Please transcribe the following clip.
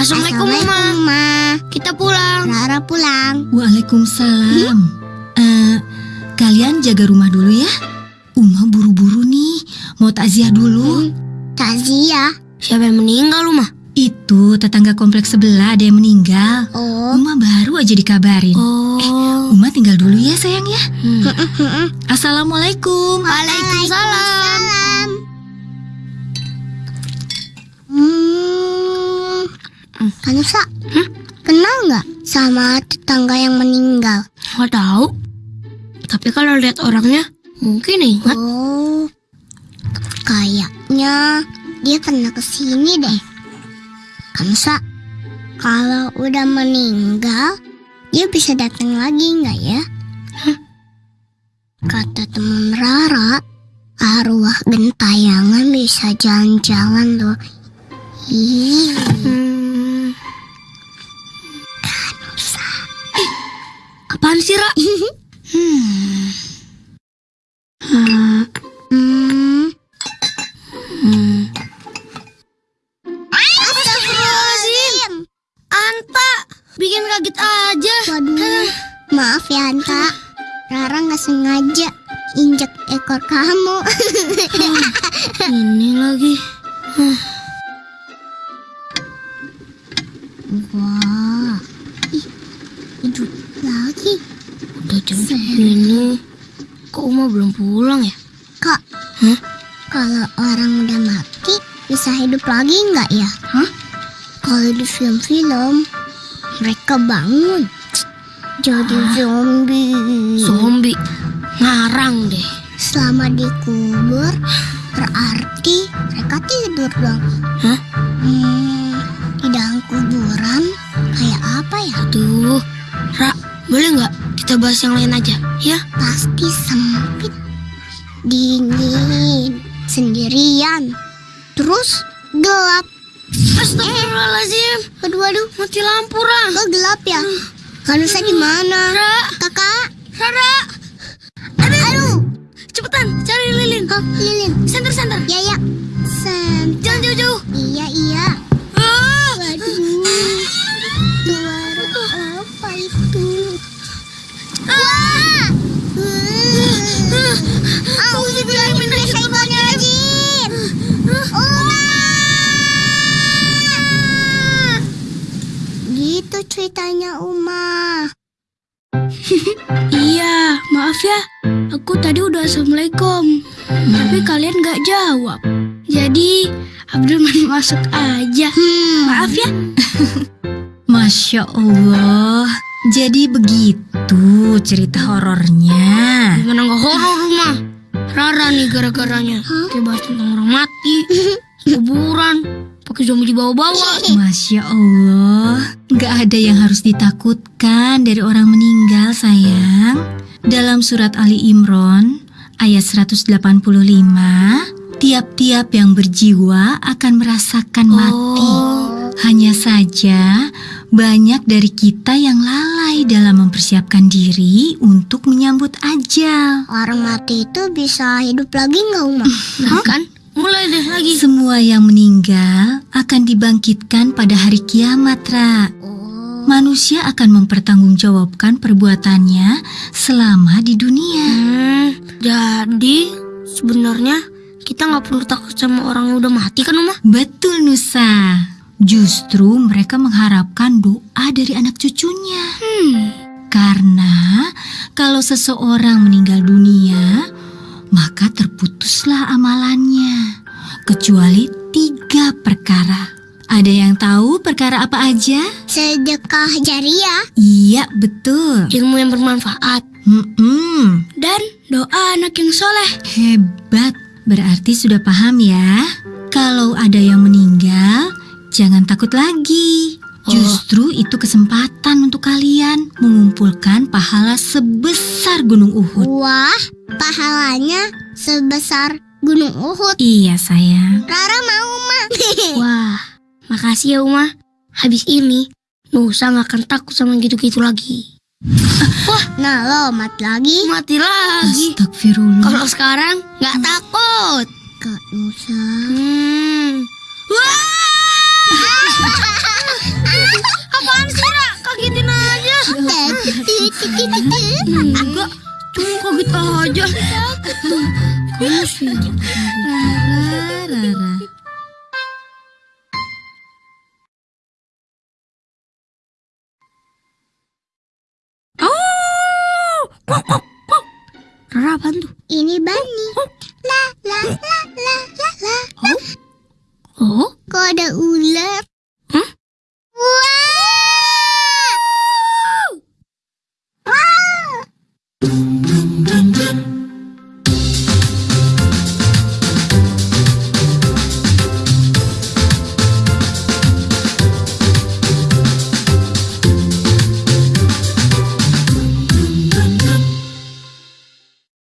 Assalamualaikum, Assalamualaikum, Uma. Ma. Kita pulang. Rara pulang. Waalaikumsalam. Eh, kalian jaga rumah dulu ya. Uma buru-buru nih, mau takziah dulu. Takziah. Siapa yang meninggal, Uma? Itu tetangga kompleks sebelah ada yang meninggal. Oh. Uma baru aja dikabarin. Oh. Uma tinggal dulu ya sayang ya. Hmm. Assalamualaikum. Waalaikumsalam. Hmm. Kanusa, kenal nggak sama tetangga yang meninggal? Nggak tahu. Tapi kalau lihat orangnya, mungkin ingat. Oh, kayaknya dia pernah ke sini deh. Kanusa, kalau udah meninggal, dia bisa datang lagi nggak ya? Kata teman Rara, arwah gentayangan bisa jalan-jalan loh. Ih, Hmm. Apaan sih, Ra? hmm. Hmm. Hmm. Hmm. Astagfirullahaladzim. Anta, bikin kaget aja. Waduh, maaf ya Anta. Rara nggak sengaja injek ekor kamu. Ini lagi. Wah, Uma belum pulang ya? Kak, Hah? kalau orang udah mati bisa hidup lagi nggak ya? Hah? Kalau di film-film mereka bangun jadi zombie. Zombie. Ngarang deh. Selama dikubur berarti mereka tidur dong. Hah? Hmm, di dalam kuburan kayak apa ya? Aduh. Ra, boleh nggak kita bahas yang lain aja? Ya? Pasti sempit, dingin, sendirian, terus gelap. Astagfirullahaladzim. Aduh, aduh, Mati lampu, Ra. kok gelap ya? Kanusa di mana? Ra, Kakak, Rara. aduh, Cepetan, cari lilin. kok lilin? Center, center. Uma! Gitu ceritanya Uma. Iya, maaf ya. Aku tadi udah assalamualaikum, tapi kalian nggak jawab. Jadi Abdurrahman masuk aja. Hmm. Maaf ya. Masya Allah. Jadi begitu cerita horornya. Gimana nggak horor rumah? Rara nih gara-garanya. Kayak bahas tentang orang mati, kuburan, pakai zombie dibawa-bawa. Masya Allah, nggak ada yang harus ditakutkan dari orang meninggal sayang. Dalam surat Ali Imran ayat 185, tiap-tiap yang berjiwa akan merasakan mati. Oh. Hanya saja banyak dari kita yang lalai dalam mempersiapkan diri untuk menyambut ajal. Orang mati itu bisa hidup lagi nggak Uma? Nah kan, mulai deh lagi. Semua yang meninggal akan dibangkitkan pada hari kiamat, Ra. Oh. Manusia akan mempertanggungjawabkan perbuatannya selama di dunia. Hmm, jadi sebenarnya kita nggak perlu takut sama orang yang udah mati kan, Uma? Betul, Nusa. Justru mereka mengharapkan doa dari anak cucunya. Hmm. Karena kalau seseorang meninggal dunia, maka terputuslah amalannya. Kecuali tiga perkara. Ada yang tahu perkara apa aja? Sedekah jariah. Iya, betul. Ilmu yang bermanfaat Mm-mm. dan doa anak yang soleh. Hebat, berarti sudah paham ya. Kalau ada yang meninggal, jangan takut lagi. Oh. Justru itu kesempatan untuk kalian mengumpulkan pahala sebesar Gunung Uhud. Wah, pahalanya sebesar Gunung Uhud. Iya sayang. Rara mau, Ma. Wah, makasih ya Uma. Habis ini Nusa nggak akan takut sama gitu-gitu lagi. nah, lo mati lagi. Mati lagi. Astagfirullah. Kalau sekarang nggak takut. Kak Nusa. Hmm. Enggak, cuma kaget aja. Kamu sih. Rara, Rara. Rara apaan tuh? Ini bannya.